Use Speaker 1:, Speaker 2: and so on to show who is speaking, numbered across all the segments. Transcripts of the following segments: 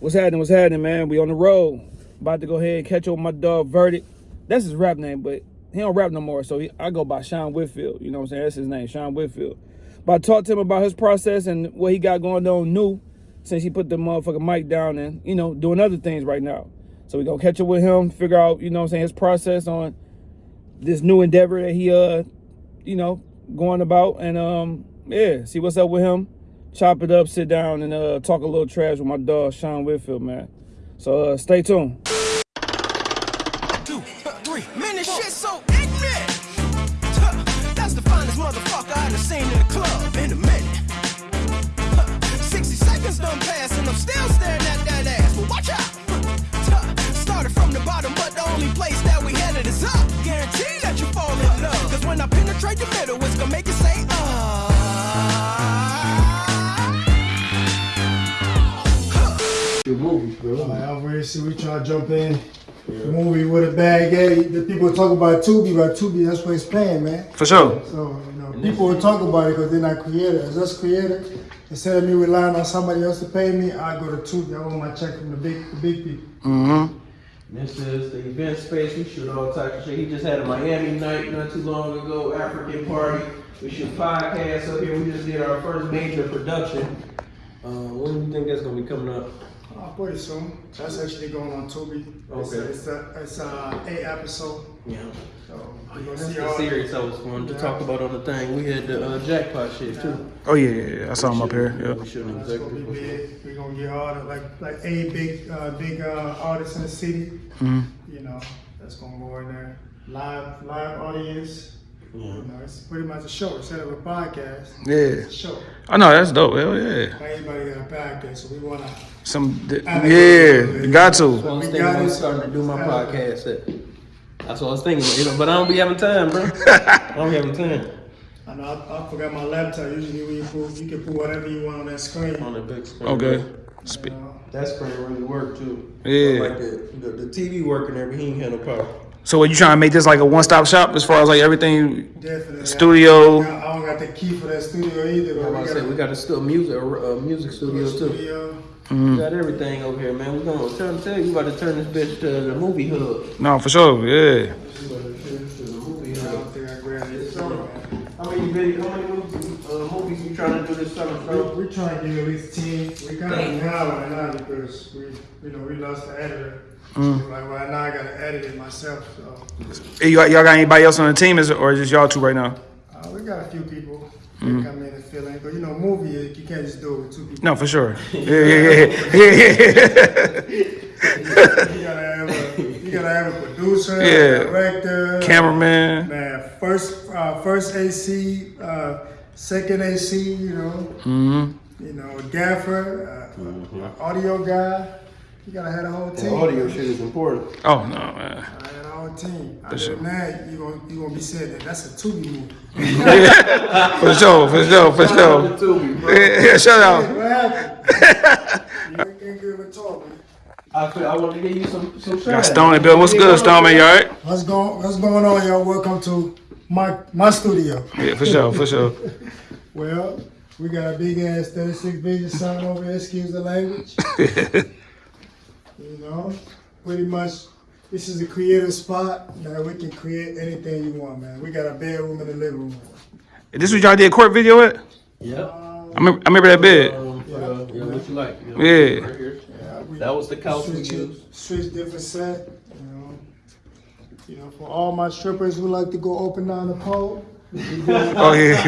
Speaker 1: What's happening? What's happening, man? We on the road. About to go ahead and catch up with my dog Verdict. That's his rap name, but he don't rap no more. So he, I go by Sean Whitfield. You know what I'm saying? That's his name, Sean Whitfield. But I talked to him about his process and what he got going on new since he put the motherfucking mic down and, you know, doing other things right now. So we gonna catch up with him, figure out, you know what I'm saying, his process on this new endeavor that he uh, you know, going about and um, yeah, see what's up with him. Chop it up, sit down, and uh talk a little trash with my dog Sean Whitfield, man. So uh stay tuned.
Speaker 2: Your movies, bro.
Speaker 3: Alright, Alvarez, see, we trying to jump in. The movie with a bag. Hey, the people talk about Tubi, but Tubi, that's what it's paying, man.
Speaker 1: For sure.
Speaker 3: So, you know, people will talk about it because they're not creators. As us creators, instead of me relying on somebody else to pay me, I go to Tubi. I want my check from the big, the big people.
Speaker 1: Mm-hmm.
Speaker 2: This is the event space. We shoot all types of shit. He just had a Miami night not too long ago, African party. We shoot podcasts up here. We just did our first major production. Uh, when do you think that's gonna be coming up?
Speaker 3: I'll put it soon. That's actually going on Tubi. It's,
Speaker 2: Okay.
Speaker 3: it's, a, it's a eight episode.
Speaker 2: Yeah.
Speaker 3: So, we're gonna
Speaker 2: That's
Speaker 3: see
Speaker 2: the series I was going to talk about on the thing. We had the uh, jackpot shit too.
Speaker 1: Oh yeah, yeah, yeah. I saw him up here.
Speaker 2: Yeah,
Speaker 1: Yeah.
Speaker 2: we shooting
Speaker 3: That's gonna be
Speaker 2: executive.
Speaker 3: big. We're gonna get all the like like a big uh, big uh, artists in the city.
Speaker 1: Mhm.
Speaker 3: You know, that's gonna go in there. Live live audience.
Speaker 2: Yeah.
Speaker 3: You know, it's pretty much a show instead of a podcast.
Speaker 1: Yeah.
Speaker 3: It's a show.
Speaker 1: I know that's dope. Hell yeah.
Speaker 3: Not everybody got a podcast, so we wanna.
Speaker 1: Some yeah, you got
Speaker 2: I
Speaker 1: to.
Speaker 2: was
Speaker 3: We
Speaker 2: thinking
Speaker 3: got
Speaker 2: about
Speaker 3: it.
Speaker 2: starting to do my podcast. At, that's what I was thinking, you know, but I don't be having time, bro. I don't be having time
Speaker 3: I know I, I forgot my laptop. Usually when you put, you can put whatever you want on that screen.
Speaker 2: on the big screen.
Speaker 1: Okay.
Speaker 3: You
Speaker 1: Spe-
Speaker 3: know?
Speaker 2: That screen really worked too.
Speaker 1: Yeah.
Speaker 2: Like the, the, the TV working there, but he ain't had no power.
Speaker 1: So, are you trying to make this like a one-stop shop as far as like everything?
Speaker 3: Definitely.
Speaker 1: Studio.
Speaker 3: I, I don't got the key for that studio either.
Speaker 2: I'm
Speaker 3: But
Speaker 2: about
Speaker 3: we
Speaker 2: to
Speaker 3: got
Speaker 2: say we got a still music, a, a music studio too.
Speaker 3: Studio.
Speaker 2: We got everything over here, man. We gonna turn tell you, we about to turn this bitch to the movie hub.
Speaker 1: No, for sure. Yeah.
Speaker 2: We about to turn this to the movie
Speaker 3: I
Speaker 2: hub.
Speaker 3: don't think I grabbed it. So,
Speaker 2: How many video, how many movies, uh, movies you trying to do this summer, bro?
Speaker 3: we, we trying to get at least 10. We kind
Speaker 2: Damn.
Speaker 3: of now right now because we, you know, we lost the editor.
Speaker 1: Mm.
Speaker 3: So like right now I gotta edit it myself. So
Speaker 1: you, y'all got anybody else on the team, is it, or is just y'all two right now?
Speaker 3: uh, we got a few people that
Speaker 1: Mm.
Speaker 3: come in and fill in. But you know, movie you can't just do it with two people.
Speaker 1: No, for sure. Yeah, yeah, yeah, yeah.
Speaker 3: You gotta have a, you gotta have a producer,
Speaker 1: Yeah.
Speaker 3: director,
Speaker 1: Cameraman.
Speaker 3: Man, first uh, first AC, uh, second AC, you know,
Speaker 1: hmm
Speaker 3: you know, gaffer, uh, audio guy. You gotta have a whole
Speaker 2: The
Speaker 3: team.
Speaker 2: audio shit is important.
Speaker 1: Oh no, man.
Speaker 3: I had a whole team. Other
Speaker 1: sure.
Speaker 3: than that, you gonna you gonna be saying that that's a Tubi movie.
Speaker 1: For sure, for sure, for sure.
Speaker 2: Tubi, bro.
Speaker 1: Yeah, yeah, shout out.
Speaker 3: What happened? you ain't good with talking.
Speaker 2: I feel, I want to give you some some
Speaker 1: Got
Speaker 2: shout
Speaker 1: Stone Bill. What's good, Stone man? You all right?
Speaker 3: What's going What's going on, y'all? Welcome to my my studio.
Speaker 1: Yeah, for sure, for sure.
Speaker 3: Well, we got a big ass 36 vision sign over there. Excuse the language. You know, pretty much, this is a creative spot that we can create anything you want, man. We got a bedroom and a living room.
Speaker 1: This what y'all did court video at?
Speaker 2: Yep.
Speaker 1: I remember, I remember that bed.
Speaker 2: Um, for the- yeah, what you like? You know,
Speaker 1: Yeah.
Speaker 2: right.
Speaker 3: Yeah, we
Speaker 2: That was the couch we used.
Speaker 3: switch different set. You know, you know, for all my strippers who like to go open down the pole.
Speaker 1: Oh yeah.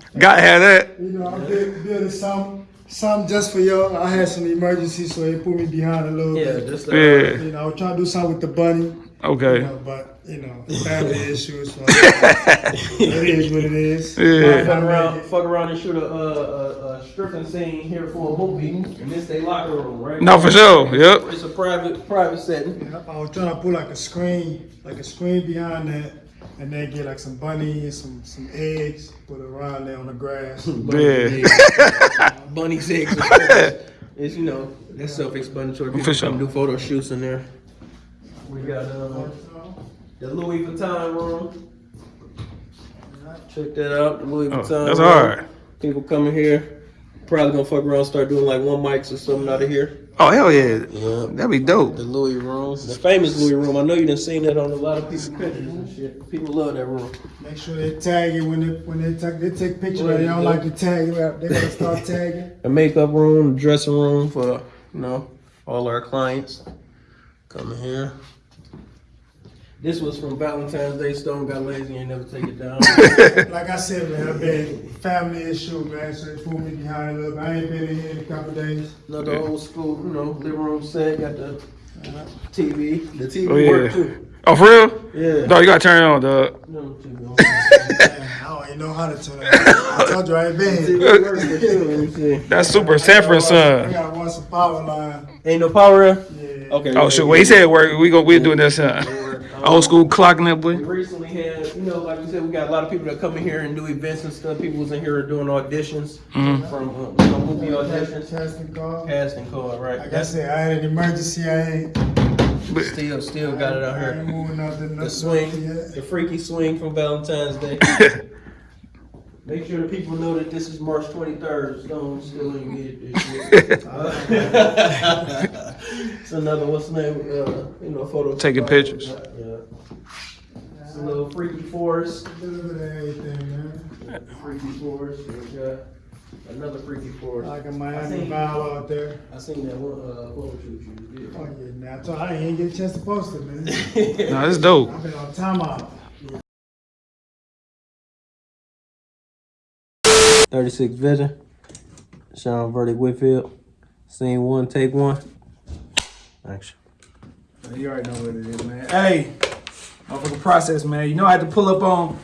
Speaker 1: Gotta have that.
Speaker 3: You know, I'm building, building some, some just for y'all. I had some emergencies, so they put me behind a little bit.
Speaker 2: Yeah,
Speaker 3: bit.
Speaker 2: just uh,
Speaker 1: Yeah.
Speaker 3: You know, I was trying to do something with the bunny. You
Speaker 1: Okay.
Speaker 3: know, but you know, family issues. So it is what it is.
Speaker 1: Yeah.
Speaker 2: fuck around, fuck around and shoot a, uh, a, a stripping scene here for a movie, and this they locker room, right?
Speaker 1: No, for sure. Yep.
Speaker 2: It's a private private setting.
Speaker 3: Yeah, I was trying to put like a screen, like a screen behind that, and then get like some bunnies, some some eggs, put it around there on the grass.
Speaker 1: Yeah.
Speaker 2: Bunny's eggs. It's you know that's self-explanatory. People
Speaker 1: For sure.
Speaker 2: come do photo shoots in there. We got uh, the Louis Vuitton room. Check that out. The Louis
Speaker 1: Oh,
Speaker 2: Vuitton.
Speaker 1: that's
Speaker 2: room.
Speaker 1: hard.
Speaker 2: People coming here. Probably gonna fuck around, start doing like one mics or something out of here.
Speaker 1: Oh hell yeah,
Speaker 2: Yeah.
Speaker 1: that'd be dope.
Speaker 2: The Louis room, the famous Louis room. I know you done seen that on a lot of people's pictures and shit. People love that room.
Speaker 3: Make sure they tag it when they when they take they take pictures.
Speaker 2: Right,
Speaker 3: They don't
Speaker 2: yeah.
Speaker 3: like to tag it. They gotta start tagging.
Speaker 2: A makeup room, dressing room for you know all our clients. Come here. This was from Valentine's Day. Stone got lazy and never take it down.
Speaker 3: Like I said, man, I've been family issue, man. So they pulled me behind a little bit. I ain't been in here in a couple days.
Speaker 2: Another old school, you know, living room set. Got the TV. The TV
Speaker 1: Oh yeah.
Speaker 2: work too.
Speaker 1: Oh for real?
Speaker 2: Yeah.
Speaker 1: No, you gotta turn it on, dog.
Speaker 2: No, TV on.
Speaker 3: I don't even know how to turn it. on. I told you I ain't been here.
Speaker 2: TV work for sure. Let me see.
Speaker 1: That's super Sanford son.
Speaker 3: I gotta watch some power line.
Speaker 2: Ain't no power?
Speaker 3: Yeah.
Speaker 2: Okay.
Speaker 1: Oh shit, well he said work. We go. We doing this. Uh, old school clocking that
Speaker 2: We recently had, you know, like we said, we got a lot of people that come in here and do events and stuff. People was in here doing auditions
Speaker 1: Mhm.
Speaker 2: from uh, you know, movie auditions,
Speaker 3: Casting call.
Speaker 2: casting call, right?
Speaker 3: Like I
Speaker 2: That's
Speaker 3: said, I had an emergency. I ain't.
Speaker 2: still, still got it out here.
Speaker 3: moving.
Speaker 2: The swing,
Speaker 3: yet.
Speaker 2: the freaky swing from Valentine's Day. Make sure the people know that this is March 23rd. Stone still ain't get this shit. Uh, it's another what's the name? Uh, you know, photo.
Speaker 1: Taking pictures.
Speaker 2: Yeah. It's a little freaky forest.
Speaker 3: A little bit of everything, man.
Speaker 2: Freaky forest. We got another freaky forest.
Speaker 3: Like a
Speaker 2: I
Speaker 3: Miami
Speaker 2: seen-
Speaker 3: vibe out there.
Speaker 2: I seen that one uh, photo shoot you
Speaker 3: Oh yeah, man. I, told, I ain't get a chance to post it, man.
Speaker 2: did.
Speaker 1: No, this dope.
Speaker 3: I've been on timeout.
Speaker 2: 36 Vision. Sean Verdict Whitfield. Scene one, take one. Action.
Speaker 1: You already know what it is, man. Hey, motherfucking process, man. You know I had to pull up on.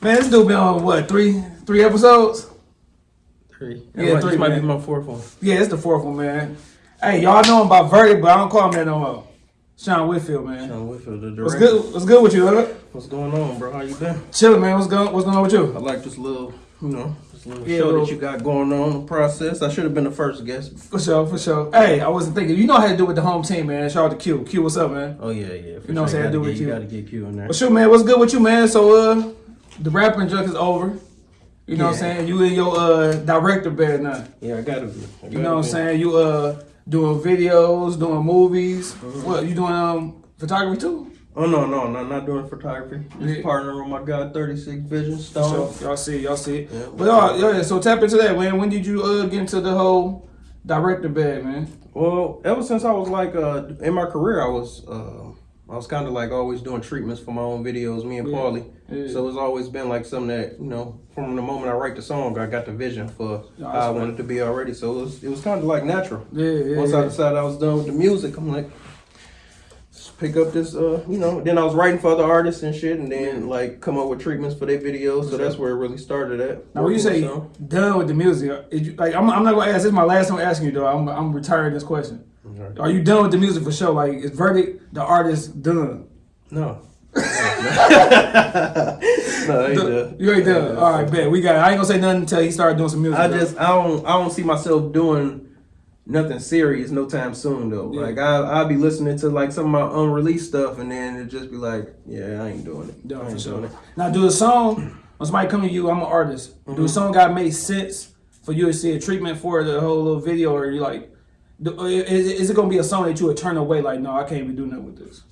Speaker 1: Man, this dude been on what three three episodes?
Speaker 2: Three.
Speaker 1: Yeah,
Speaker 2: This
Speaker 1: three,
Speaker 2: might be my fourth one.
Speaker 1: Yeah, it's the fourth one, man. Hey, y'all know him about Verdict, but I don't call him that no more. Sean Whitfield, man.
Speaker 2: Sean Whitfield, the director.
Speaker 1: What's good? What's good with you, huh?
Speaker 2: What's going on, bro? How you been?
Speaker 1: Chilling, man. What's going What's going on with you?
Speaker 2: I like this little, you know, this little
Speaker 1: Yeah,
Speaker 2: show that you got going on, the process. I should have been the first guest.
Speaker 1: For sure, for sure. Hey, I wasn't thinking. You know how to do with the home team, man. Shout out to Q. Q, what's up, man?
Speaker 2: Oh, yeah, yeah.
Speaker 1: You know what I'm saying?
Speaker 2: Gotta
Speaker 1: Do with you.
Speaker 2: You got to get Q in there.
Speaker 1: Well, sure, man. What's good with you, man? So, uh, the rapping junk is over. You know what I'm saying? You in your uh director bed now.
Speaker 2: Yeah, I got to be. I
Speaker 1: You
Speaker 2: gotta
Speaker 1: know what I'm saying? You uh doing videos, doing movies.
Speaker 2: Mm-hmm.
Speaker 1: What you doing? Um, photography too.
Speaker 2: Oh, no, no, no, not doing photography. Just
Speaker 1: Yeah.
Speaker 2: partnering with my guy, 36 Vision
Speaker 1: So
Speaker 2: Stone.
Speaker 1: y'all see, y'all see.
Speaker 2: Yeah.
Speaker 1: But y'all, yeah. So tap into that, man. When did you uh get into the whole director bed, man?
Speaker 2: Well, ever since I was like uh in my career, I was uh I was kind of like always doing treatments for my own videos, me and
Speaker 1: Yeah.
Speaker 2: Paulie.
Speaker 1: Yeah.
Speaker 2: So it's always been like something that you know from the moment I write the song, I got the vision for
Speaker 1: Yeah,
Speaker 2: how I
Speaker 1: right.
Speaker 2: wanted it to be already. So it was it was kind of like natural.
Speaker 1: Yeah, yeah.
Speaker 2: Once
Speaker 1: yeah.
Speaker 2: I decided I was done with the music, I'm like. Let's Pick up this, uh, you know. Then I was writing for other artists and shit, and then like come up with treatments for their videos. So that's where it really started at.
Speaker 1: Now, when you say
Speaker 2: So-
Speaker 1: done with the music, you, like I'm, I'm not gonna ask. This is my last time asking you though. I'm, I'm retiring this question.
Speaker 2: Okay.
Speaker 1: Are you done with the music for sure? Like, is verdict the artist done?
Speaker 2: no. no, I ain't done.
Speaker 1: You ain't done. All right, bet we got. It. I ain't gonna say nothing until he started doing some music.
Speaker 2: I
Speaker 1: though.
Speaker 2: just I don't I don't see myself doing nothing serious no time soon though.
Speaker 1: Yeah.
Speaker 2: Like I I'll be listening to like some of my unreleased stuff and then it just be like, yeah, I ain't doing it. I ain't doing it.
Speaker 1: Now, do a song when somebody come to you? I'm an artist.
Speaker 2: Mm-hmm.
Speaker 1: Do a song got make sense for you to see a treatment for the whole little video, or you like? Is, is it gonna be a song that you would turn away? Like, no, I can't be doing that with this.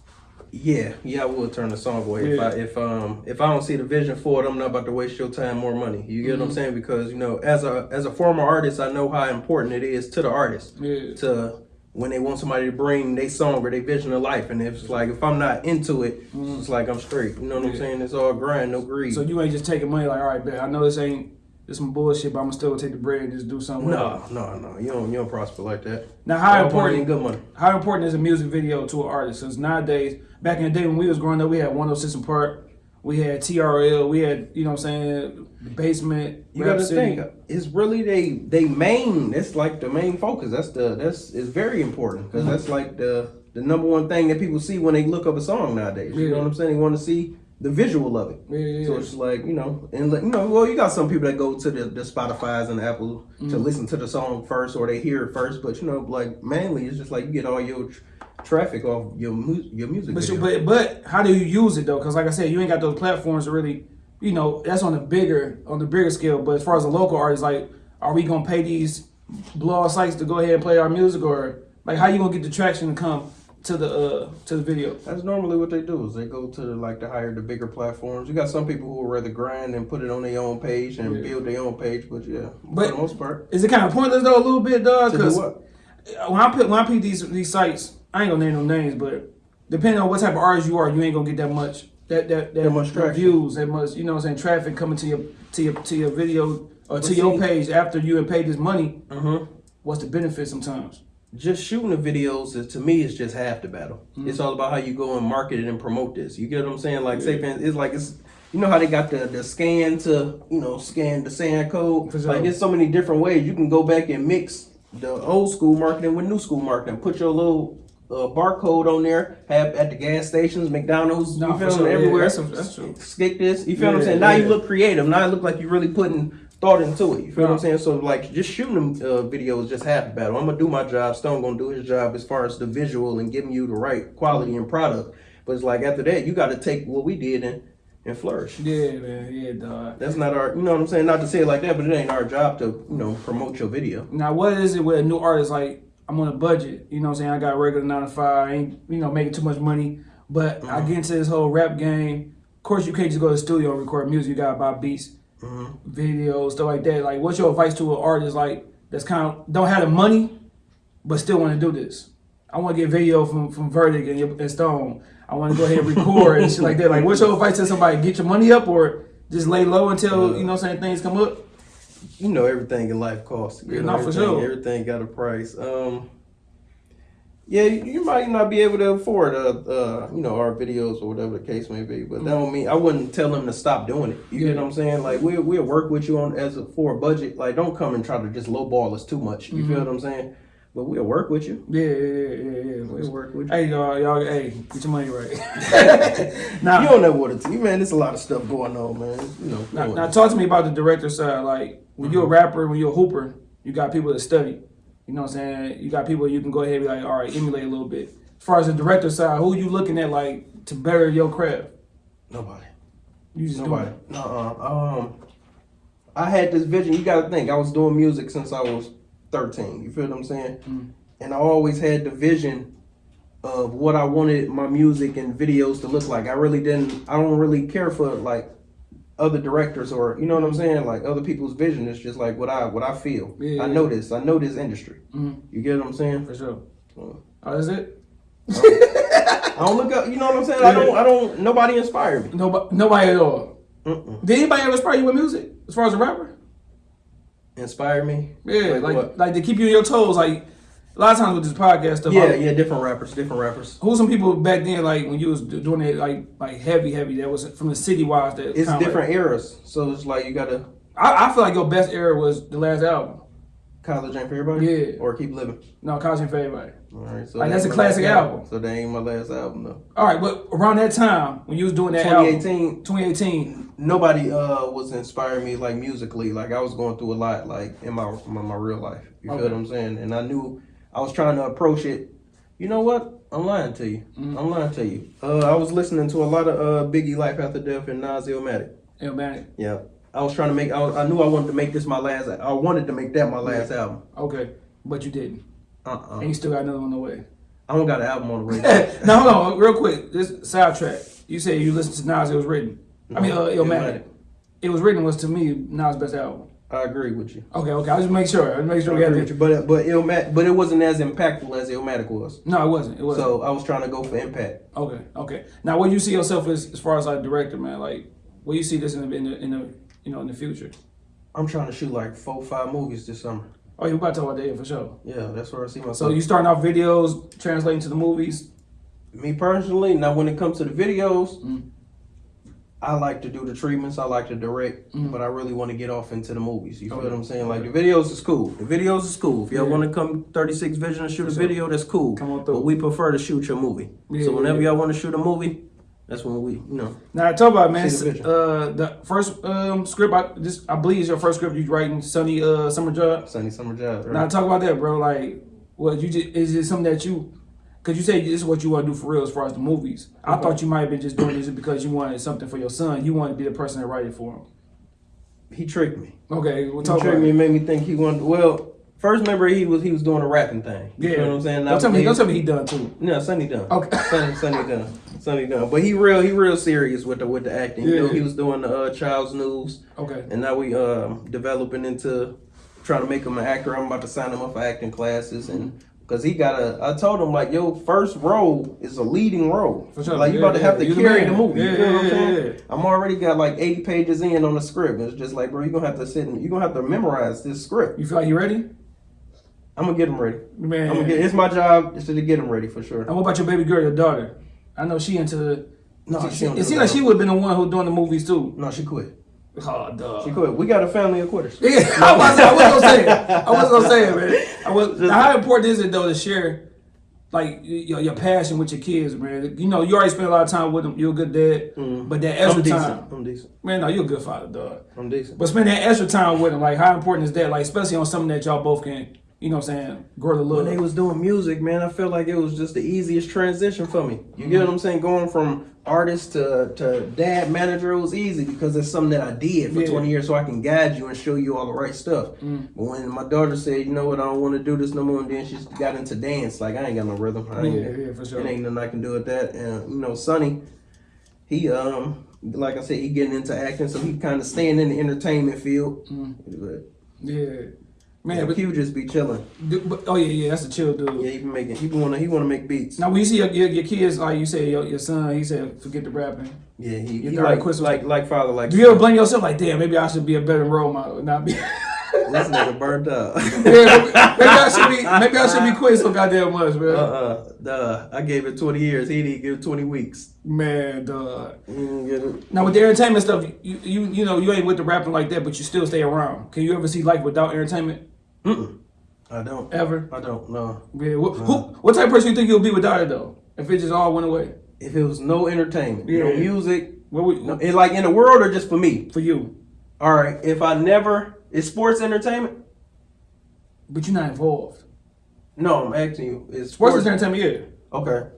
Speaker 2: Yeah, yeah, I would turn the song away if I if um if I don't see the vision for it, I'm not about to waste your time more money. You get
Speaker 1: Mm-hmm.
Speaker 2: what I'm saying? Because you know, as a as a former artist, I know how important it is to the artist.
Speaker 1: Yeah.
Speaker 2: To when they want somebody to bring their song or their vision of life, and if it's like if I'm not into it, it's like I'm straight. You know what I'm
Speaker 1: Mm-hmm.
Speaker 2: Saying? It's all grind, no greed.
Speaker 1: So you ain't just taking money like, all right, bet I know this ain't this some bullshit, but I'm gonna still take the bread and just do something.
Speaker 2: No, no, no. You don't you don't prosper like that.
Speaker 1: Now, how important-
Speaker 2: good money.
Speaker 1: How important is a music video to an artist? Since nowadays, back in the day when we was growing up, we had 106 and Park, we had TRL, we had, you know what I'm saying, the basement,
Speaker 2: You gotta
Speaker 1: City.
Speaker 2: think it's really they they main. That's like the main focus. That's the that's is very important because mm-hmm. that's like the the number one thing that people see when they look up a song nowadays. You
Speaker 1: Yeah.
Speaker 2: know what I'm saying? They want to see the visual of it.
Speaker 1: Yeah,
Speaker 2: So it's like you know, and like, you know, well, you got some people that go to the, the Spotify's and the Apple to
Speaker 1: Mm-hmm.
Speaker 2: listen to the song first, or they hear it first. But you know, like mainly, it's just like you get all your tr- traffic off your mu- your music.
Speaker 1: But, you, but but how do you use it though? Because like I said, you ain't got those platforms to really, you know, that's on the bigger on the bigger scale. But as far as a local artist, like are we gonna pay these blog sites to go ahead and play our music, or like how you gonna get the traction to come to the uh to the video?
Speaker 2: That's normally what they do is they go to the, like the higher the bigger platforms. You got some people who would rather grind and put it on their own page and
Speaker 1: Yeah.
Speaker 2: build their own page, but yeah,
Speaker 1: But-
Speaker 2: for the most part.
Speaker 1: Is it kind of pointless though a little bit, dog? Because when I put when I pick these these sites, I ain't gonna name no names, but depending on what type of artist you are, you ain't gonna get that much that that that,
Speaker 2: That much
Speaker 1: views, that much you know what I'm saying traffic coming to your to your to your video or to
Speaker 2: But
Speaker 1: your page after you have paid this money.
Speaker 2: Mm-hmm.
Speaker 1: What's the benefit sometimes?
Speaker 2: Just shooting the videos is, to me is just half the battle.
Speaker 1: Mm-hmm.
Speaker 2: It's all about how you go and market it and promote this. You get what I'm saying? Like say, for it's like it's you know how they got the the scan to you know scan the sand code.
Speaker 1: Sure.
Speaker 2: Like there's so many different ways you can go back and mix the old school marketing with new school marketing. Put your little uh, barcode on there. Have at the gas stations, McDonald's,
Speaker 1: No,
Speaker 2: you feel
Speaker 1: sure.
Speaker 2: me?
Speaker 1: Yeah,
Speaker 2: Everywhere.
Speaker 1: that's- that's true.
Speaker 2: Skip this. You feel what I'm
Speaker 1: Yeah,
Speaker 2: saying? Now you look creative. Now it look like you're really putting thought into it. You feel what I'm saying? So like just shooting them uh, videos just half the battle. I'm gonna do my job. Stone gonna do his job as far as the visual and giving you the right quality and product. But it's like after that, you got to take what we did and and flourish.
Speaker 1: Yeah, man. Yeah, dog.
Speaker 2: That's not our, you know what I'm saying? Not to say it like that, but it ain't our job to, you know, promote your video.
Speaker 1: Now, what is it with a new artist? Like, I'm on a budget. You know what I'm saying? I got a regular nine to five. I ain't, you know, making too much money. But I get into this whole rap game. Of course, you can't just go to the studio and record music. You got to buy beats, videos, stuff like that. Like, what's your advice to an artist like that's kind of don't have the money, but still want to do this? I want to get video from from Verdict and, and Stone. I want to go ahead and record and shit like that. Like, what's your advice to somebody? Get your money up or just lay low until you know, what saying things come up.
Speaker 2: You know everything in life costs. You
Speaker 1: Yeah,
Speaker 2: know,
Speaker 1: no, for
Speaker 2: everything,
Speaker 1: sure.
Speaker 2: Everything got a price. Um, yeah, you might not be able to afford, uh, uh, you know, our videos or whatever the case may be, but that don't mean I wouldn't tell them to stop doing it. You
Speaker 1: Yeah.
Speaker 2: get what I'm saying? Like we we'll work with you on as a, for a budget. Like don't come and try to just lowball us too much. You
Speaker 1: Mm-hmm.
Speaker 2: feel what I'm saying? But we'll work with you.
Speaker 1: Yeah, yeah, yeah, yeah.
Speaker 2: We'll work with you.
Speaker 1: Hey y'all, y'all, hey, get your money right. now You
Speaker 2: don't know what it's. Man, there's a lot of stuff going on, man. You know.
Speaker 1: now, now, talk to me about the director side. Like, when you're a rapper, when you're a hooper, you got people that study. You know what I'm saying? You got people you can go ahead and be like, all right, emulate a little bit. As far as the director side, who you looking at like to better your craft?
Speaker 2: Nobody.
Speaker 1: You just
Speaker 2: Nobody.
Speaker 1: it.
Speaker 2: Uh-uh. Um, I had this vision. You got to think. I was doing music since I was thirteen. You feel what I'm saying?
Speaker 1: Mm.
Speaker 2: And I always had the vision of what I wanted my music and videos to look like. I really didn't. I don't really care for like other directors or you know what I'm saying, like other people's vision. It's just like what I what I feel.
Speaker 1: Yeah,
Speaker 2: I
Speaker 1: yeah.
Speaker 2: know this. I know this industry.
Speaker 1: Mhm.
Speaker 2: You get what I'm saying?
Speaker 1: For sure.
Speaker 2: Uh,
Speaker 1: Oh, that's it?
Speaker 2: I don't look up. You know what I'm saying? I don't. I don't. Nobody inspired me.
Speaker 1: Nobody, nobody at all.
Speaker 2: Mm-mm.
Speaker 1: Did anybody ever inspire you with music as far as a rapper?
Speaker 2: Inspire me.
Speaker 1: Yeah,
Speaker 2: Like
Speaker 1: like like to keep you on your toes. Like a lot of times with this podcast stuff.
Speaker 2: Yeah,
Speaker 1: I-
Speaker 2: yeah. Different rappers. Different rappers.
Speaker 1: Who's some people back then, like when you was doing it, like like heavy, heavy? That was from the city wise. That
Speaker 2: It's different
Speaker 1: Like,
Speaker 2: eras, so it's like you gotta
Speaker 1: I, I feel like your best era was the last album.
Speaker 2: college ain't for everybody.
Speaker 1: Yeah.
Speaker 2: Or keep living.
Speaker 1: No, College ain't for everybody.
Speaker 2: All right. So
Speaker 1: Like,
Speaker 2: that
Speaker 1: that's a classic
Speaker 2: last
Speaker 1: album.
Speaker 2: So that ain't my last album though.
Speaker 1: All right, but around that time when you was doing that album,
Speaker 2: 2018.
Speaker 1: 2018.
Speaker 2: Nobody uh was inspiring me like musically. Like I was going through a lot like in my my, my real life. You
Speaker 1: Okay.
Speaker 2: feel what I'm saying? And I knew I was trying to approach it. You know what? I'm lying to you.
Speaker 1: Mm-hmm.
Speaker 2: I'm lying to you. Uh, I was listening to a lot of uh Biggie Life After Death and Nas Illmatic.
Speaker 1: Yeah, man.
Speaker 2: Yeah. I was trying to make. I, was, I knew I wanted to make this my last. I wanted to make that my last album.
Speaker 1: Okay, but you didn't,
Speaker 2: Uh uh
Speaker 1: and you still got another one on the way.
Speaker 2: I don't got an album on the way.
Speaker 1: now hold on, real quick. This sidetrack. You said you listened to Nas. It was written. I mean, uh,
Speaker 2: No,
Speaker 1: Illmatic. It was written was to me Nas' best album.
Speaker 2: I agree with you.
Speaker 1: Okay, okay. I just make sure. I make sure
Speaker 2: I
Speaker 1: we had
Speaker 2: with you. But but Illmatic, but it wasn't as impactful as Illmatic was.
Speaker 1: No, it wasn't. It wasn't.
Speaker 2: So I was trying to go for impact.
Speaker 1: Okay, okay. Now, where you see yourself as, as far as like director, man? Like, where you see this in the, in the in the you know in the future?
Speaker 2: I'm trying to shoot like four, five movies this summer.
Speaker 1: Oh, you about to talk about that for sure.
Speaker 2: Yeah, that's where I see myself.
Speaker 1: So you starting off videos, translating to the movies.
Speaker 2: me personally, now when it comes to the videos,
Speaker 1: Mm.
Speaker 2: I like to do the treatments. I like to direct,
Speaker 1: Mm.
Speaker 2: but I really want to get off into the movies. You feel
Speaker 1: Okay.
Speaker 2: what I'm saying? Like the videos is cool. The videos is cool. If y'all
Speaker 1: Yeah.
Speaker 2: want to come 36 Vision and shoot a video, that's cool.
Speaker 1: Come on through.
Speaker 2: But we prefer to shoot your movie.
Speaker 1: Yeah,
Speaker 2: so whenever
Speaker 1: yeah.
Speaker 2: y'all want to shoot a movie, that's when we, you know.
Speaker 1: Now, talk about man.
Speaker 2: The
Speaker 1: uh, the first um script. I this I believe is your first script you writing, Sunny uh Summer Job.
Speaker 2: Sunny summer job. Right?
Speaker 1: Now, talk about that, bro. Like, what you just is it something that you? Cause you say this is what you want to do for real as far as the movies. I thought you might have been just doing this because you wanted something for your son. You wanted to be the person that write it for him.
Speaker 2: he tricked me.
Speaker 1: Okay, we'll
Speaker 2: He
Speaker 1: talk about
Speaker 2: tricked me
Speaker 1: it.
Speaker 2: and made me think he wanted. Well, first remember he was he was doing a rapping thing. You
Speaker 1: Yeah,
Speaker 2: know what I'm saying?
Speaker 1: Don't tell me.
Speaker 2: He-
Speaker 1: Don't tell me he done too.
Speaker 2: No, Sonny done.
Speaker 1: Okay.
Speaker 2: Sonny, Sonny done. Sonny done. But he real he real serious with the with the acting. You know,
Speaker 1: Yeah.
Speaker 2: he was doing the uh, Child's News,
Speaker 1: Okay.
Speaker 2: and now we um developing into trying to make him an actor. I'm about to sign him up for acting classes and. Cause he got a, I told him like, yo, first role is a leading role.
Speaker 1: For sure.
Speaker 2: Like you
Speaker 1: Yeah,
Speaker 2: about to have
Speaker 1: yeah.
Speaker 2: to
Speaker 1: You
Speaker 2: carry the movie.
Speaker 1: Yeah,
Speaker 2: you feel what I'm
Speaker 1: yeah,
Speaker 2: saying? I'm already got like 80 pages in on the script. It's just like, bro, you're gonna have to sit and you're gonna have to memorize this script.
Speaker 1: You feel like you ready?
Speaker 2: I'm gonna get him ready.
Speaker 1: Man.
Speaker 2: I'm gonna get. It's my job is to get him ready for sure.
Speaker 1: And what about your baby girl, your daughter? I know she into.
Speaker 2: No,
Speaker 1: she,
Speaker 2: she
Speaker 1: it seems like she would have been the one who doing the movies too.
Speaker 2: No, she quit.
Speaker 1: Oh, dog.
Speaker 2: She quit. We got a family of quitters.
Speaker 1: Yeah, I was, I was gonna say it. I was gonna say it, man. I was, how important is it though to share, like your, your passion with your kids, man? You know, you already spend a lot of time with them. You're a good dad, mm-hmm. but that extra
Speaker 2: I'm
Speaker 1: time,
Speaker 2: I'm decent.
Speaker 1: man. No, you're a good father, dog.
Speaker 2: I'm decent.
Speaker 1: But spend that extra time with them. Like, how important is that? Like, especially on something that y'all both can, you know, what I'm saying, grow the
Speaker 2: when they was doing music, man, I felt like it was just the easiest transition for me. You mm-hmm. get what I'm saying? Going from artist to, to dad manager, it was easy because it's something that I did for
Speaker 1: Yeah.
Speaker 2: 20 years so I can guide you and show you all the right stuff. Mm. But when my daughter said, you know what, I don't want to do this no more, and then she got into dance, like I ain't got no rhythm. I ain't,
Speaker 1: Yeah, yeah, for sure.
Speaker 2: It ain't nothing I can do with that. And, you know, Sonny, he, um, like I said, he getting into acting, so he kind of staying in the entertainment field. Mm. But,
Speaker 1: Yeah, man.
Speaker 2: yeah,
Speaker 1: But,
Speaker 2: Q just be chilling.
Speaker 1: but- oh yeah, yeah, that's a chill dude.
Speaker 2: Yeah, he be making. He wanna. He wanna make beats.
Speaker 1: Now, when you see your, your, your kids, like you say, your, your son, he said, forget the rapping.
Speaker 2: Yeah, he,
Speaker 1: You
Speaker 2: he like,
Speaker 1: quit
Speaker 2: like like father like.
Speaker 1: Do you ever blame yourself like, damn, maybe I should be a better role model, not be?
Speaker 2: this nigga burnt up?
Speaker 1: yeah, maybe, I should be, maybe I should be quit so goddamn much, man.
Speaker 2: uh uh, duh. I gave it twenty years. He didn't give it twenty weeks.
Speaker 1: Man, dog.
Speaker 2: He didn't get it.
Speaker 1: Now with the entertainment stuff, you, you you know you ain't with the rapping like that, but you still stay around. Can you ever see life without entertainment?
Speaker 2: Mm-mm. I don't.
Speaker 1: Ever?
Speaker 2: I don't know.
Speaker 1: Yeah. What, who, what type of person you think you'll be without it though? If it just all went away,
Speaker 2: If it was no entertainment, no music,
Speaker 1: what would
Speaker 2: no, it, like in the world or just for me.
Speaker 1: for you?
Speaker 2: All right. If I never is sports entertainment.
Speaker 1: But you're not involved.
Speaker 2: No, I'm asking you. Is
Speaker 1: Sports
Speaker 2: sports,
Speaker 1: entertainment, yeah.
Speaker 2: Okay.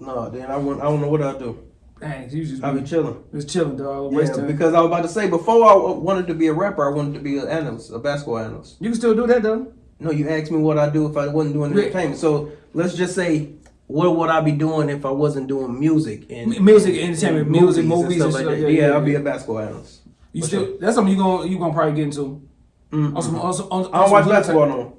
Speaker 2: No, then I wouldn't. I don't know what I do.
Speaker 1: Dang, you just
Speaker 2: I be chilling.
Speaker 1: just chilling, dog.
Speaker 2: Yeah, because I was about to say before I wanted to be a rapper, I wanted to be an analyst, a basketball analyst.
Speaker 1: you can still do that though.
Speaker 2: No, you asked me what I do if I wasn't doing
Speaker 1: Yeah.
Speaker 2: entertainment. So let's just say, what would I be doing if I wasn't doing music and
Speaker 1: M- music, entertainment, music, movies,
Speaker 2: and
Speaker 1: and
Speaker 2: stuff like that?
Speaker 1: Yeah,
Speaker 2: Yeah,
Speaker 1: yeah,
Speaker 2: I'll be a basketball analyst.
Speaker 1: You
Speaker 2: For
Speaker 1: still
Speaker 2: sure.
Speaker 1: that's something you gonna you gonna probably get into.
Speaker 2: Mm-hmm.
Speaker 1: On some, on some, on, on
Speaker 2: I don't watch basketball no more.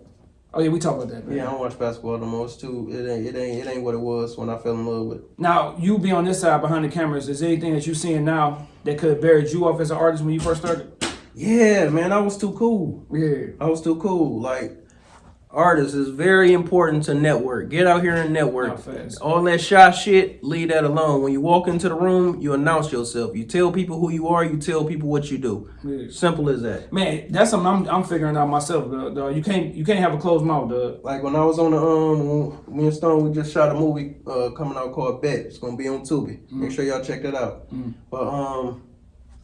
Speaker 1: Oh yeah, we talk about that. Man.
Speaker 2: Yeah, I don't watch basketball no more. It's too. It ain't. It ain't. It ain't what it was when I fell in love with. it.
Speaker 1: Now you be on this side behind the cameras. Is there anything that you seeing now that could have buried you off as an artist when you first started?
Speaker 2: Yeah, man, I was too cool.
Speaker 1: Yeah.
Speaker 2: I was too cool. Like artists is very important to network. Get out here and network. All that shy shit, leave that alone. When you walk into the room, you announce yourself. You tell people who you are. You tell people what you do.
Speaker 1: Yeah.
Speaker 2: Simple as that.
Speaker 1: Man, that's something I'm, I'm figuring out myself. Dog, dog. You can't you can't have a closed mouth, dog.
Speaker 2: Like when I was on the um, me and Stone, we just shot a movie uh coming out called Bet. It's gonna be on Tubi. Make sure y'all check that out. But um.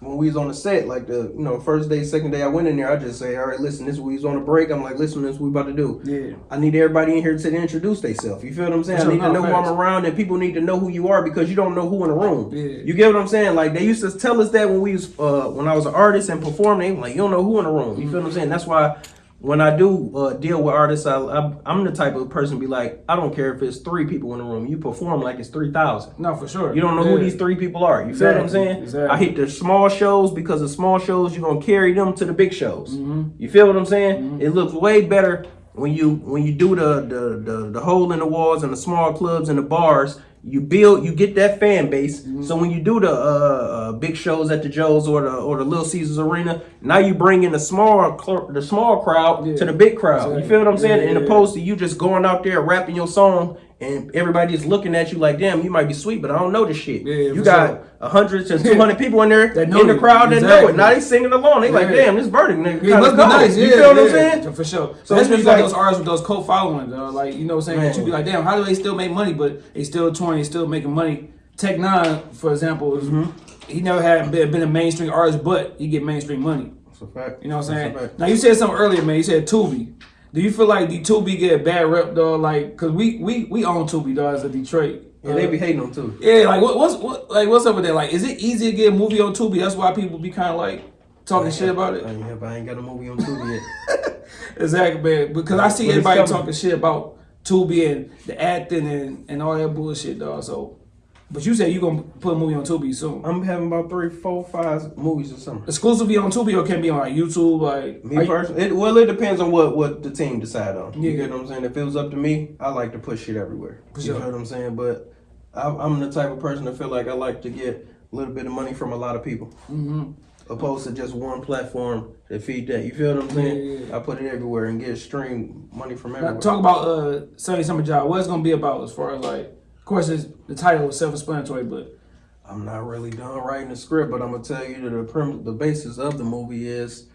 Speaker 2: When we was on the set, like the you know first day, second day, I went in there. I just say, all right, listen, this we was on a break. I'm like, listen, this we about to do.
Speaker 1: Yeah.
Speaker 2: I need everybody in here to introduce themselves. You feel what I'm saying?
Speaker 1: Sure,
Speaker 2: I need to know who. I'm around, and people need to know who you are because you don't know who in the room.
Speaker 1: Yeah.
Speaker 2: You get what I'm saying? Like they used to tell us that when we was uh, when I was an artist and performing, they like you don't know who in the room. You feel what I'm saying? That's why when I do uh, deal with artists, I, I I'm the type of person to be like, I don't care if it's three people in the room. You perform like it's three thousand.
Speaker 1: No, for sure.
Speaker 2: You don't know
Speaker 1: Yeah.
Speaker 2: who these three people are. You feel what I'm saying?
Speaker 1: exactly.
Speaker 2: I hit the small shows because the small shows you're gonna carry them to the big shows.
Speaker 1: Mm-hmm.
Speaker 2: You feel what I'm saying? It looks way better when you when you do the, the the the hole in the walls and the small clubs and the bars. You build, you get that fan base.
Speaker 1: Mm-hmm.
Speaker 2: So when you do the uh, uh, big shows at the Joe's or the or the Little Caesars Arena, now you bring in the small the small crowd
Speaker 1: Yeah.
Speaker 2: to the big crowd.
Speaker 1: Exactly.
Speaker 2: You feel what I'm saying?
Speaker 1: Yeah,
Speaker 2: In
Speaker 1: yeah.
Speaker 2: opposed to you just going out there rapping your song and everybody's looking at you like, damn, you might be sweet, but I don't know this shit.
Speaker 1: Yeah,
Speaker 2: you got
Speaker 1: sure.
Speaker 2: a hundred to two hundred people in there
Speaker 1: That know
Speaker 2: in the crowd that know it. Now they singing along. They like, damn, this burden nigga.
Speaker 1: Yeah, must be nice. Yeah,
Speaker 2: you feel what I'm
Speaker 1: yeah,
Speaker 2: saying?
Speaker 1: For sure.
Speaker 2: So
Speaker 1: So that's when you got
Speaker 2: like-
Speaker 1: those artists with those cult followings, uh, like you know what I'm saying. That you be like, damn, how do they still make money, but they still touring, they still making money. Tech N9ne, for example, is,
Speaker 2: Mm-hmm.
Speaker 1: he never had been, a mainstream artist, but he get mainstream money.
Speaker 2: That's a fact.
Speaker 1: You know what I'm saying?
Speaker 2: That's a fact.
Speaker 1: Now you said something earlier, man. You said Tubi. Do you feel like the Tubi get a bad rep, though? Like, cause we we we own Tubi, dog, as a Detroit.
Speaker 2: Yeah, they
Speaker 1: Uh,
Speaker 2: be hating on too.
Speaker 1: yeah, like what, what's what like what's up with that? Like, is it easy to get a movie on Tubi? That's why people be kind of like talking shit about it.
Speaker 2: I ain't, have- I ain't got a movie on Tubi yet.
Speaker 1: Exactly, man. Because I see
Speaker 2: But
Speaker 1: everybody talking shit about Tubi and the acting and, and all that bullshit, dog. So, but you said you're gonna put a movie on Tubi soon.
Speaker 2: I'm having about three, four, five movies or something.
Speaker 1: Exclusively on Tubi or can be on like YouTube, like
Speaker 2: Me personally, it, well, it depends on what what the team decide on. You
Speaker 1: Yeah.
Speaker 2: get what I'm saying? If it was up to me, I like to push shit everywhere.
Speaker 1: For
Speaker 2: you know what I'm saying? But I'm, I'm the type of person that feel like I like to get a little bit of money from a lot of people,
Speaker 1: Mhm.
Speaker 2: opposed to just one platform to feed that. You feel what I'm saying?
Speaker 1: Yeah, yeah.
Speaker 2: I put it everywhere and get stream money from
Speaker 1: Now,
Speaker 2: everywhere.
Speaker 1: talk about uh Sunny Summer Job. What it's gonna be about as far as like, of course, it's, the title is self-explanatory, but
Speaker 2: I'm not really done writing the script, but I'm gonna tell you that the the basis of the movie is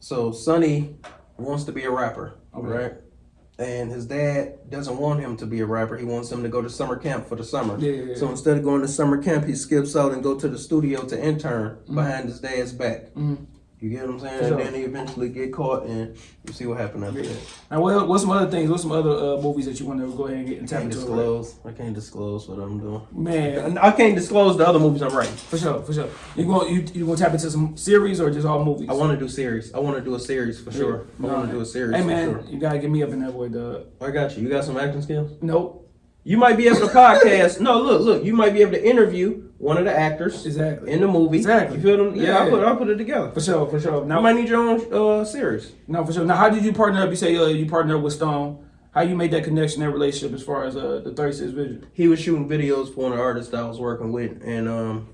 Speaker 2: so Sonny wants to be a rapper,
Speaker 1: Okay.
Speaker 2: right? And his dad doesn't want him to be a rapper. He wants him to go to summer camp for the summer.
Speaker 1: Yeah, yeah, yeah.
Speaker 2: So instead of going to summer camp, he skips out and go to the studio to intern behind his dad's back.
Speaker 1: Mhm.
Speaker 2: You get what I'm saying?
Speaker 1: Sure.
Speaker 2: And then they eventually get caught, and you see what happened after that.
Speaker 1: now what, what's some other things? What's some other uh, movies that you want to go ahead and get and
Speaker 2: I
Speaker 1: tap into?
Speaker 2: disclose. I can't disclose what I'm doing.
Speaker 1: Man,
Speaker 2: I can't disclose the other movies I'm writing.
Speaker 1: for sure, for sure. You going you you gonna tap into some series or just all movies?
Speaker 2: I want to do series. I want to do a series for sure. I want to do a series
Speaker 1: Hey
Speaker 2: for
Speaker 1: man,
Speaker 2: sure.
Speaker 1: you gotta get me up in that boy, dog.
Speaker 2: I got you. You got some acting skills.
Speaker 1: Nope.
Speaker 2: You might be able to podcast. no, look, look. You might be able to interview one of the actors
Speaker 1: Exactly.
Speaker 2: in the movie.
Speaker 1: Exactly.
Speaker 2: You feel them? Yeah,
Speaker 1: Yeah.
Speaker 2: I'll put I'll put it together.
Speaker 1: For sure, for sure.
Speaker 2: You
Speaker 1: Now,
Speaker 2: might need your own uh, series.
Speaker 1: no, for sure. Now, how did you partner up? You say uh, you partnered up with Stone. How you made that connection, that relationship, as far as uh, the Thirty Six Vision?
Speaker 2: He was shooting videos for one of the artists I was working with, and um,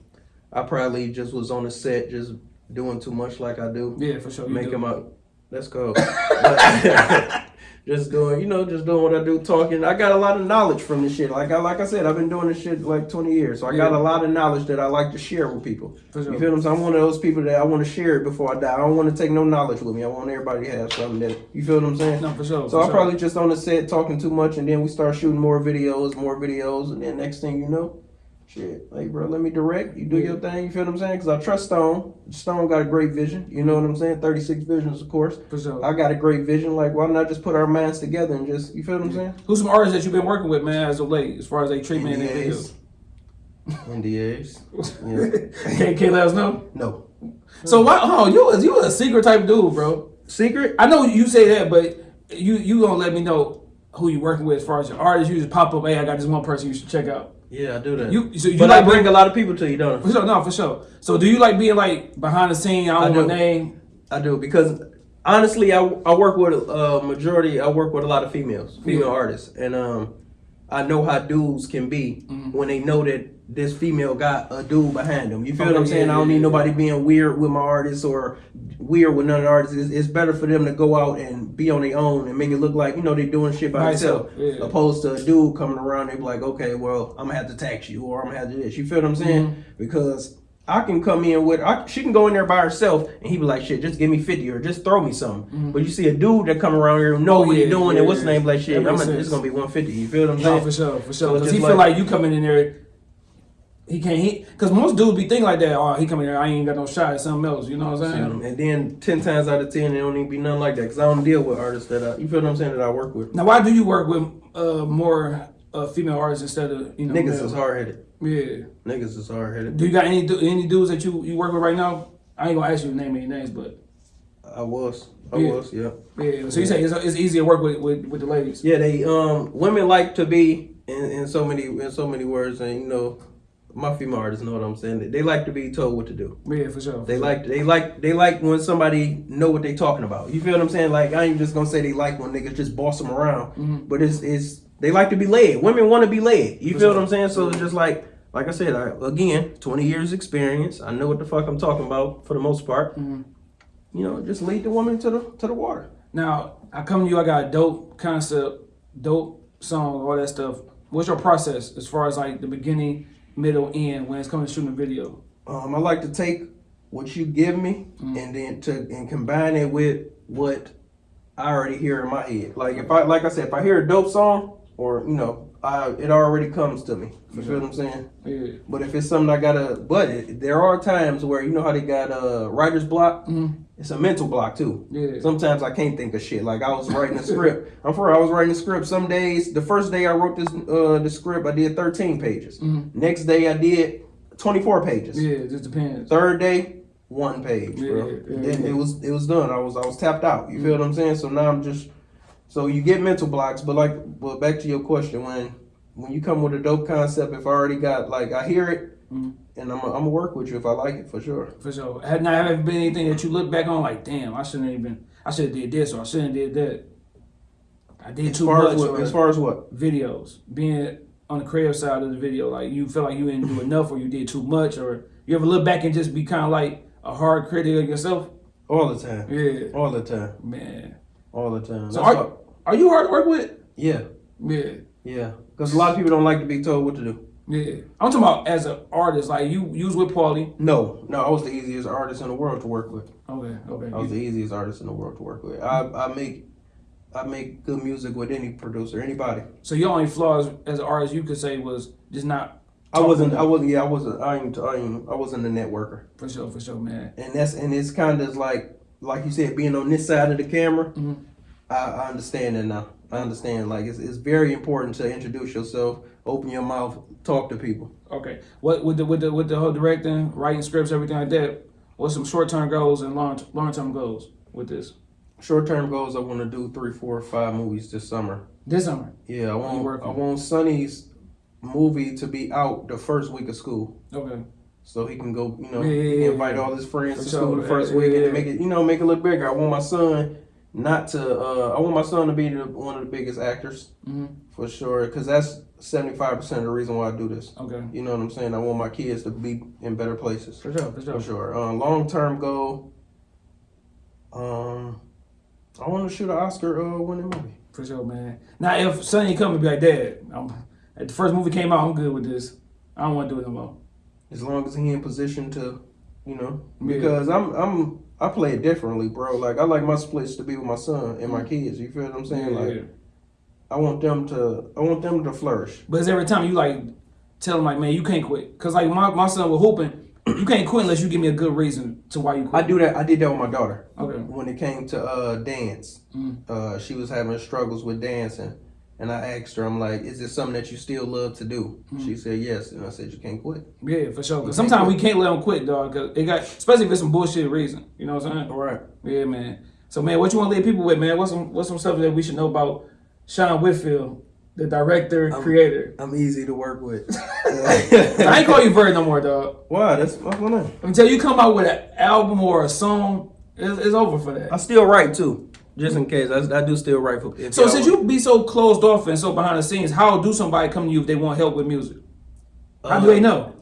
Speaker 2: I probably just was on the set, just doing too much like I do.
Speaker 1: Yeah, for sure. You do.
Speaker 2: him out. Let's go. Just doing, you know, just doing what I do, talking. I got a lot of knowledge from this shit. Like I, like I said, I've been doing this shit like 20 years, so I got a lot of knowledge that I like to share with people.
Speaker 1: Sure.
Speaker 2: You feel what I'm saying? I'm one of those people that I want to share it before I die. I don't want to take no knowledge with me. I want everybody to have something that you feel what I'm saying.
Speaker 1: No, for sure.
Speaker 2: So
Speaker 1: for
Speaker 2: I'm
Speaker 1: sure.
Speaker 2: probably just on the set talking too much, and then we start shooting more videos, more videos, and then next thing you know, shit, like bro, let me direct. You do
Speaker 1: Yeah.
Speaker 2: your thing. You feel what I'm saying? Because I trust Stone. Stone got a great vision. You know what I'm saying? 36 visions, of course.
Speaker 1: for sure.
Speaker 2: I got a great vision. Like, why not just put our minds together and just, you feel what I'm saying?
Speaker 1: Who's some artists that you've been working with, man, as of late, as far as they treatment and their
Speaker 2: NDAs.
Speaker 1: videos?
Speaker 2: NDAs. Yeah.
Speaker 1: can't, can't let us know.
Speaker 2: No.
Speaker 1: So why? Oh, you you a secret type dude, bro.
Speaker 2: Secret?
Speaker 1: I know you say that, but you you gonna let me know who you working with as far as your artists. You just pop up. Hey, I got this one person you should check out.
Speaker 2: Yeah, I do that.
Speaker 1: You so you
Speaker 2: but
Speaker 1: like
Speaker 2: I bring a lot of people to you, don't I?
Speaker 1: For sure, no, for sure. So do you like being like behind the scene? I
Speaker 2: I
Speaker 1: don't know
Speaker 2: do.
Speaker 1: name.
Speaker 2: I do because honestly, I, I work with a majority. I work with a lot of females, female
Speaker 1: Yeah.
Speaker 2: artists, and um, I know how dudes can be
Speaker 1: Mm-hmm.
Speaker 2: when they know that this female got a dude behind them. You feel what I'm saying?
Speaker 1: yeah,
Speaker 2: I don't
Speaker 1: yeah,
Speaker 2: need nobody being weird with my artists or weird with none of the artists. It's, it's better for them to go out and be on their own and make it look like you know they're doing shit by
Speaker 1: By
Speaker 2: themselves, opposed to a dude coming around. They be like, okay, well, I'm gonna have to tax you or I'm gonna have to do this. You feel what I'm saying?
Speaker 1: Mm-hmm.
Speaker 2: Because I can come in with I, she can go in there by herself and he be like shit just give me 50 or just throw me something but you see a dude that come around here know.
Speaker 1: Oh,
Speaker 2: what
Speaker 1: yeah,
Speaker 2: he doing
Speaker 1: yeah,
Speaker 2: and what's
Speaker 1: yeah.
Speaker 2: the name like shit I'm gonna, it's gonna be 150 you feel what I'm
Speaker 1: No,
Speaker 2: saying
Speaker 1: for sure, for sure. Because he feel
Speaker 2: like-
Speaker 1: like you coming in there. He can't. He because most dudes be thinking like that. Oh, he coming here, I ain't got no shot at something else. You know what I'm saying?
Speaker 2: and then 10 times out of 10 it don't even be nothing like that because I don't deal with artists that I, you feel what I'm saying that I work with
Speaker 1: Now, why do you work with uh, more uh, female artists instead of you know?
Speaker 2: niggas
Speaker 1: male?
Speaker 2: is hard-headed
Speaker 1: Yeah.
Speaker 2: niggas is hard-headed
Speaker 1: Do you got any any dudes that you you work with right now? I ain't gonna ask you to name any names, but
Speaker 2: I was I
Speaker 1: Yeah.
Speaker 2: was yeah
Speaker 1: yeah. So you say it's, it's easier to work with, with with the ladies.
Speaker 2: Yeah, they um women like to be in, in so many in so many words, and you know, my female artists know what I'm saying. They like to be told what to do.
Speaker 1: Yeah, for sure.
Speaker 2: They like they like they like when somebody know what they talking about. You feel what I'm saying? Like I ain't just gonna say they like when niggas just boss them around,
Speaker 1: Mm-hmm.
Speaker 2: but it's it's they like to be led. Women want to be led. You
Speaker 1: For
Speaker 2: feel
Speaker 1: sure.
Speaker 2: what I'm saying? So it's just like like I said, I, again, 20 years experience. I know what the fuck I'm talking about for the most part.
Speaker 1: Mm-hmm.
Speaker 2: You know, just lead the woman to the to the water.
Speaker 1: Now I come to you. I got a dope concept, dope song, all that stuff. What's your process as far as like the beginning, middle, end when it's coming to shooting a video?
Speaker 2: Um, I like to take what you give me and then to and combine it with what I already hear in my head. Like if I like I said, if I hear a dope song or you know, I, it already comes to me. You feel what I'm saying?
Speaker 1: Yeah.
Speaker 2: But if it's something I gotta, but it, there are times where you know how they got uh, writer's block. It's a mental block too.
Speaker 1: Yeah.
Speaker 2: Sometimes I can't think of shit. Like I was writing a script. I'm for I was writing a script. Some days, the first day I wrote this uh, the script, I did 13 pages. Next day I did 24 pages.
Speaker 1: Yeah, it just depends.
Speaker 2: Third day one page, bro.
Speaker 1: Yeah, yeah, yeah.
Speaker 2: it was it was done. I was I was tapped out. You feel what I'm saying? So now I'm just so you get mental blocks, but like but back to your question when when you come with a dope concept, if I already got like I hear it
Speaker 1: Mhm.
Speaker 2: and I'm I'm gonna work with you if I like it for sure.
Speaker 1: For sure. Had not ever been anything that you look back on like, damn, I shouldn't have even. I should have did this or I shouldn't have did that. I did
Speaker 2: As
Speaker 1: too much.
Speaker 2: as what, as far as what?
Speaker 1: videos, being on the creative side of the video, like you feel like you didn't do enough or you did too much, or you ever look back and just be kind of like a hard critic of yourself.
Speaker 2: All the time.
Speaker 1: Yeah,
Speaker 2: All the time.
Speaker 1: man.
Speaker 2: All the time.
Speaker 1: So
Speaker 2: That's
Speaker 1: are, are you hard to work with?
Speaker 2: yeah.
Speaker 1: Yeah.
Speaker 2: Yeah. Because a lot of people don't like to be told what to do.
Speaker 1: Yeah, I'm talking about as an artist. Like you, you was with Paulie.
Speaker 2: No, no, I was the easiest artist in the world to work with.
Speaker 1: Okay, okay.
Speaker 2: I was the easiest artist in the world to work with. I, I make I make good music with any producer, anybody.
Speaker 1: So your only flaws as an artist, you could say, was just not.
Speaker 2: I wasn't I wasn't yeah, I wasn't I ain't I ain't I wasn't a networker.
Speaker 1: for sure, for sure, man.
Speaker 2: And that's and it's kinda like like you said, being on this side of the camera,
Speaker 1: Mhm.
Speaker 2: I, I understand it now. I understand. Like it's it's very important to introduce yourself, open your mouth, talk to people.
Speaker 1: Okay, what with the with the with the whole directing, writing scripts, everything like that? What's some short term goals and long long term goals with this
Speaker 2: Short term goals I wanna do three, four, five movies this summer.
Speaker 1: this summer?
Speaker 2: Yeah, I want? I want Sonny's movie to be out the first week of school.
Speaker 1: Okay,
Speaker 2: So he can go, you know,
Speaker 1: Yeah, yeah, yeah,
Speaker 2: invite all his friends
Speaker 1: For
Speaker 2: to
Speaker 1: sure.
Speaker 2: school the first week and make it, you know, make it look bigger. I want my son not to, uh, I want my son to be the, one of the biggest actors
Speaker 1: hmm
Speaker 2: for sure, because that's 75% of the reason why I do this.
Speaker 1: okay,
Speaker 2: You know what I'm saying? I want my kids to be in better places.
Speaker 1: for sure, for sure.
Speaker 2: For sure. Uh, long term goal, um, I want to shoot an Oscar uh, winning movie.
Speaker 1: For sure, man. Now, if Sonny come and be like, Dad, I'm, at the first movie came out, I'm good with this. I don't want to do it no more.
Speaker 2: as long as he in position to, you know,
Speaker 1: Yeah.
Speaker 2: because I'm I'm I play it differently, bro. Like I like my splits to be with my son and my kids. You feel what I'm saying?
Speaker 1: Mm. Yeah,
Speaker 2: like
Speaker 1: yeah.
Speaker 2: I want them to I want them to flourish.
Speaker 1: But it's every time you like tell them like, man, you can't quit. Cause like my, my son was hooping, you can't quit unless you give me a good reason to why you
Speaker 2: I do that. I did that with my daughter
Speaker 1: Okay.
Speaker 2: when it came to uh dance.
Speaker 1: Mm.
Speaker 2: Uh, she was having struggles with dancing, and I asked her, I'm like, "Is this something that you still love to do?"
Speaker 1: Mm.
Speaker 2: She said yes, and I said, "You can't quit."
Speaker 1: Yeah, for sure. Cause sometimes we can't let them quit, dog. Cause it got, especially if it's some bullshit reason. You know what I'm saying?
Speaker 2: All right.
Speaker 1: Yeah, man. So, man, what you want to leave people with, man? What's some what's some stuff that we should know about Sean Whitfield, the director, creator?
Speaker 2: I'm easy to work with.
Speaker 1: I ain't call you Vert no more, dog.
Speaker 2: Why? That's my name.
Speaker 1: Until you come out with an album or a song, it's, it's over for that.
Speaker 2: I still write too, just in case. I, I do still write for. if
Speaker 1: So since you be so closed off and so behind the scenes, how do somebody come to you if they want help with music? How do
Speaker 2: Uh,
Speaker 1: they know?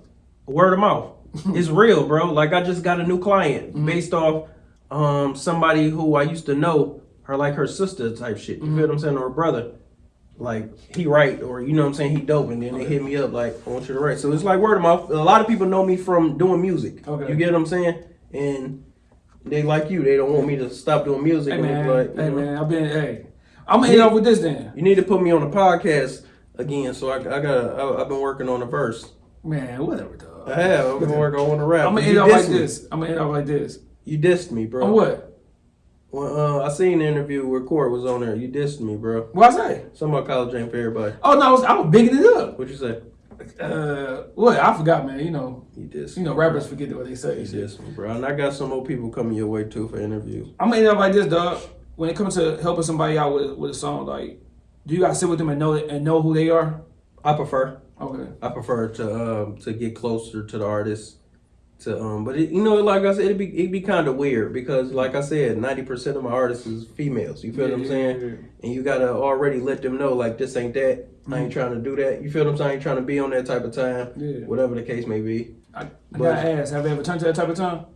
Speaker 2: word of mouth. it's real, bro. Like I just got a new client
Speaker 1: Mm-hmm.
Speaker 2: based off um somebody who I used to know, her like her sister type shit. You
Speaker 1: Mm-hmm.
Speaker 2: feel what I'm saying? Or her brother. Like he write or you know what I'm saying, he dope and then they hit me up like I want you to write. So it's like word of mouth. A lot of people know me from doing music.
Speaker 1: Okay.
Speaker 2: You get what I'm saying? And they like you, they don't want me to stop doing music.
Speaker 1: Hey man,
Speaker 2: like,
Speaker 1: hey
Speaker 2: know,
Speaker 1: man, I've been hey. I'm gonna hit off with this then.
Speaker 2: You need to put me on the podcast again. So I, I got I, I've been working on a verse.
Speaker 1: Man, whatever, dog.
Speaker 2: I have. I've been working on a rap.
Speaker 1: I'm gonna hit off like this. I'm gonna hit off like this.
Speaker 2: You dissed me, bro.
Speaker 1: On what?
Speaker 2: Well, uh, I seen the interview where Court was on there. You dissed me, bro.
Speaker 1: What I say?
Speaker 2: Something about college ain't for everybody.
Speaker 1: Oh no, I was, I was bigging it up.
Speaker 2: What you say?
Speaker 1: Uh, what? I forgot, man. You know,
Speaker 2: You dissed
Speaker 1: you know, rappers forget what they say.
Speaker 2: You dissed me, bro. And I got some more people coming your way too for interviews.
Speaker 1: I'm gonna hit off like this, dog. When it comes to helping somebody out with with a song, like, do you gotta sit with them and know and know who they are?
Speaker 2: I prefer.
Speaker 1: Okay.
Speaker 2: I prefer to um to get closer to the artist. To um, but it, you know, like I said, it'd be it'd be kind of weird because, like I said, ninety percent of my artists is females. You feel what I'm saying?
Speaker 1: yeah, yeah.
Speaker 2: And you gotta already let them know, like this ain't that. I ain't trying to do that. You feel what I'm saying? I ain't trying to be on that type of time.
Speaker 1: Mm-hmm. Yeah.
Speaker 2: Whatever the case may be.
Speaker 1: I, I
Speaker 2: But-
Speaker 1: gotta ask, have you ever turned to that type of time?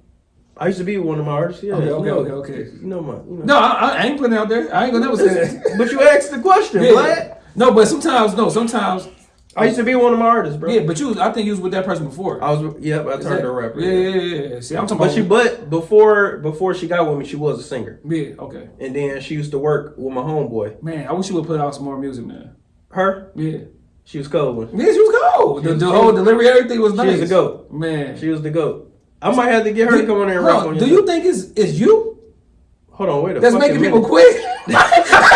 Speaker 2: I used to be one of my artists. Yeah.
Speaker 1: Okay,
Speaker 2: you
Speaker 1: okay,
Speaker 2: know,
Speaker 1: okay, okay.
Speaker 2: You know my. You know.
Speaker 1: No, I, I ain't putting it out there. I ain't gonna never say that.
Speaker 2: but you asked the question,
Speaker 1: Yeah. No, but sometimes, no, sometimes,
Speaker 2: I used to be one of my artists, bro.
Speaker 1: yeah. But you, I think you was with that person before.
Speaker 2: I was. Yep. I
Speaker 1: Is
Speaker 2: turned
Speaker 1: that-
Speaker 2: to a rapper.
Speaker 1: Yeah, yeah, yeah, yeah. See, I'm talking
Speaker 2: But she, but before before she got with me, she was a singer,
Speaker 1: yeah, okay.
Speaker 2: and then she used to work with my homeboy.
Speaker 1: Man, I wish you would put out some more music, man.
Speaker 2: Her,
Speaker 1: Yeah.
Speaker 2: she was cold.
Speaker 1: Yeah, she was cold. The,
Speaker 2: was-
Speaker 1: the
Speaker 2: she
Speaker 1: whole delivery, everything was
Speaker 2: She was the goat.
Speaker 1: Man.
Speaker 2: She was the goat. I might have to get her to come on there and
Speaker 1: Bro,
Speaker 2: rap on
Speaker 1: do you think it's, it's you
Speaker 2: Hold on, wait a
Speaker 1: minute.
Speaker 2: that's
Speaker 1: making people
Speaker 2: minute.
Speaker 1: quit?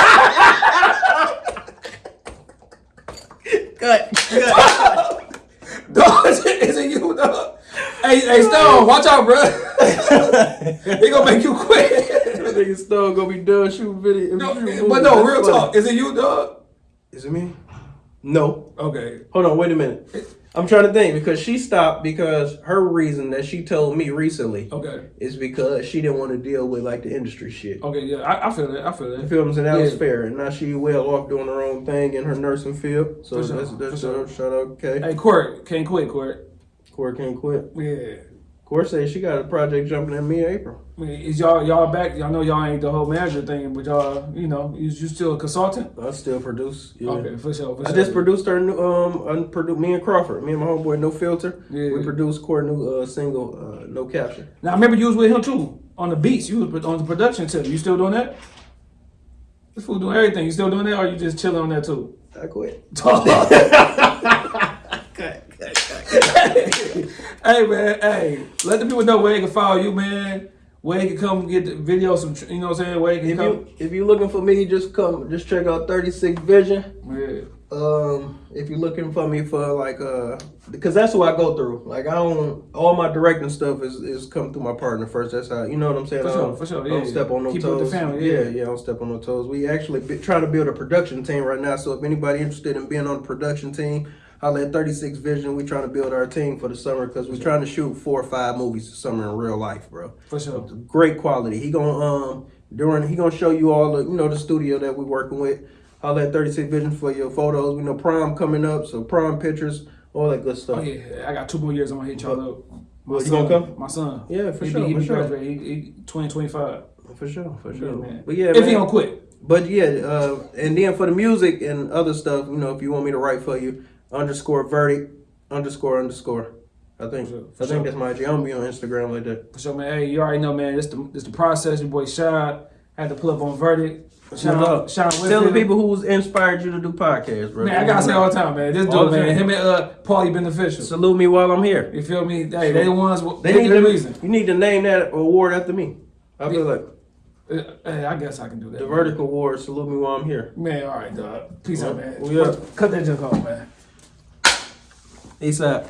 Speaker 2: Cut. Cut.
Speaker 1: Dog, is it you, dog? Hey, hey, Stone, watch out, bro. they gonna make you quit.
Speaker 2: That nigga Stone gonna be done shooting video.
Speaker 1: no,
Speaker 2: shooting
Speaker 1: but no, real
Speaker 2: funny.
Speaker 1: talk. Is it you, dog?
Speaker 2: Is it me? No.
Speaker 1: Okay.
Speaker 2: Hold on, wait a minute. I'm trying to think because she stopped because her reason that she told me recently
Speaker 1: Okay.
Speaker 2: is because she didn't want to deal with like the industry shit.
Speaker 1: Okay. Yeah, I, I feel it. I feel
Speaker 2: You
Speaker 1: it.
Speaker 2: feel what I'm saying? That was fair. And now she well off doing her own thing in her nursing field. So
Speaker 1: sure,
Speaker 2: that's that's
Speaker 1: sure.
Speaker 2: a shout out. Okay.
Speaker 1: Hey, Court, can't quit, Court.
Speaker 2: Court can't quit.
Speaker 1: Yeah.
Speaker 2: Core says she got a project jumping in me April.
Speaker 1: I mean, is y'all y'all back? Y'all know y'all ain't the whole manager thing, but y'all, you know, you, you still a consultant?
Speaker 2: I still produce. Yeah.
Speaker 1: Okay, for sure. For
Speaker 2: I
Speaker 1: sure.
Speaker 2: just produced her new um I me and Crawford, me and my homeboy No Filter.
Speaker 1: Yeah.
Speaker 2: We produced Core new uh, single uh, No Caption.
Speaker 1: Now I remember you was with him too on the beats. You was on the production tip. You still doing that? This fool doing everything. You still doing that, or you just chilling on that too?
Speaker 2: I quit.
Speaker 1: hey man, hey, let the people know where they can follow you, man. Where they can come get the video, some, you know what I'm saying? Where they can
Speaker 2: If
Speaker 1: come.
Speaker 2: you if you're looking for me, just come just check out 36 Vision.
Speaker 1: Yeah.
Speaker 2: Um, if you're looking for me for like uh, because that's what I go through. Like I don't all my directing stuff is is come through my partner first. That's how you know what I'm saying.
Speaker 1: For sure, for sure,
Speaker 2: I don't
Speaker 1: yeah.
Speaker 2: step on no
Speaker 1: Keep it with the family,
Speaker 2: yeah,
Speaker 1: yeah.
Speaker 2: yeah, I don't step on no toes. We actually be, trying to build a production team right now. So if anybody interested in being on the production team, holla at 36 Vision. We trying to build our team for the summer because we're trying to shoot four or five movies this summer in real life, bro
Speaker 1: For sure.
Speaker 2: great quality. He gonna um during he gonna show you all the you know the studio that we working with. All that 36 vision for your photos. We know prom coming up, so prom pictures, all that good stuff.
Speaker 1: Oh yeah, I got two more years. I'm gonna hit y'all up. My
Speaker 2: you
Speaker 1: son,
Speaker 2: gonna come?
Speaker 1: My son.
Speaker 2: Yeah, for
Speaker 1: he
Speaker 2: sure,
Speaker 1: Be, he
Speaker 2: for
Speaker 1: be
Speaker 2: sure.
Speaker 1: graduating. He, he 2025.
Speaker 2: For sure, for sure.
Speaker 1: man.
Speaker 2: But yeah,
Speaker 1: if
Speaker 2: man.
Speaker 1: he don't quit.
Speaker 2: But yeah, uh, and then for the music and other stuff, you know, if you want me to write for you, underscore verdict, underscore underscore. I think
Speaker 1: For sure,
Speaker 2: I think
Speaker 1: sure.
Speaker 2: that's my IG. I'm be on Instagram like that.
Speaker 1: For sure, man. Hey, you already know, man. This the this the process. Your boy Shy had to pull up on verdict.
Speaker 2: Look,
Speaker 1: Sean
Speaker 2: Tell the people who's inspired you to do podcasts, bro.
Speaker 1: Man, I gotta say all the time, man. This
Speaker 2: All
Speaker 1: dude, man. Him and uh Paulie beneficial.
Speaker 2: Salute me while I'm here.
Speaker 1: You feel me? Hey, they the ones.
Speaker 2: They
Speaker 1: They
Speaker 2: need
Speaker 1: the reason.
Speaker 2: You need to name that award after me. I feel like
Speaker 1: Uh, Hey, I guess I can do that.
Speaker 2: the
Speaker 1: man.
Speaker 2: verdict award. Salute me while I'm here.
Speaker 1: Man, all right, dog. Peace out, man.
Speaker 2: we up.
Speaker 1: Cut that junk off, man.
Speaker 2: Peace out.